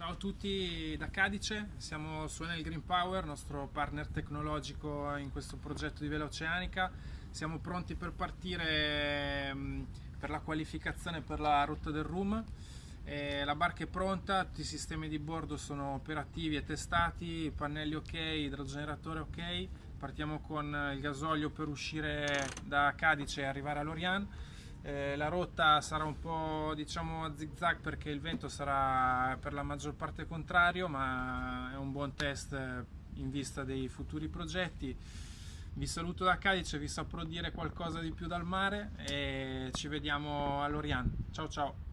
Ciao a tutti da Cadice, siamo su Enel Green Power, nostro partner tecnologico in questo progetto di Vela Oceanica. Siamo pronti per partire mm, per la qualificazione per la rotta del Room. la barca è pronta, tutti i sistemi di bordo sono operativi e testati, pannelli ok, idrogeneratore ok. Partiamo con il gasolio per uscire da Cadice e arrivare a Lorient eh, la rotta sarà un po' diciamo a zig zag perché il vento sarà per la maggior parte contrario ma è un buon test in vista dei futuri progetti. Vi saluto da Cadice, vi saprò dire qualcosa di più dal mare e ci vediamo a Lorient ciao ciao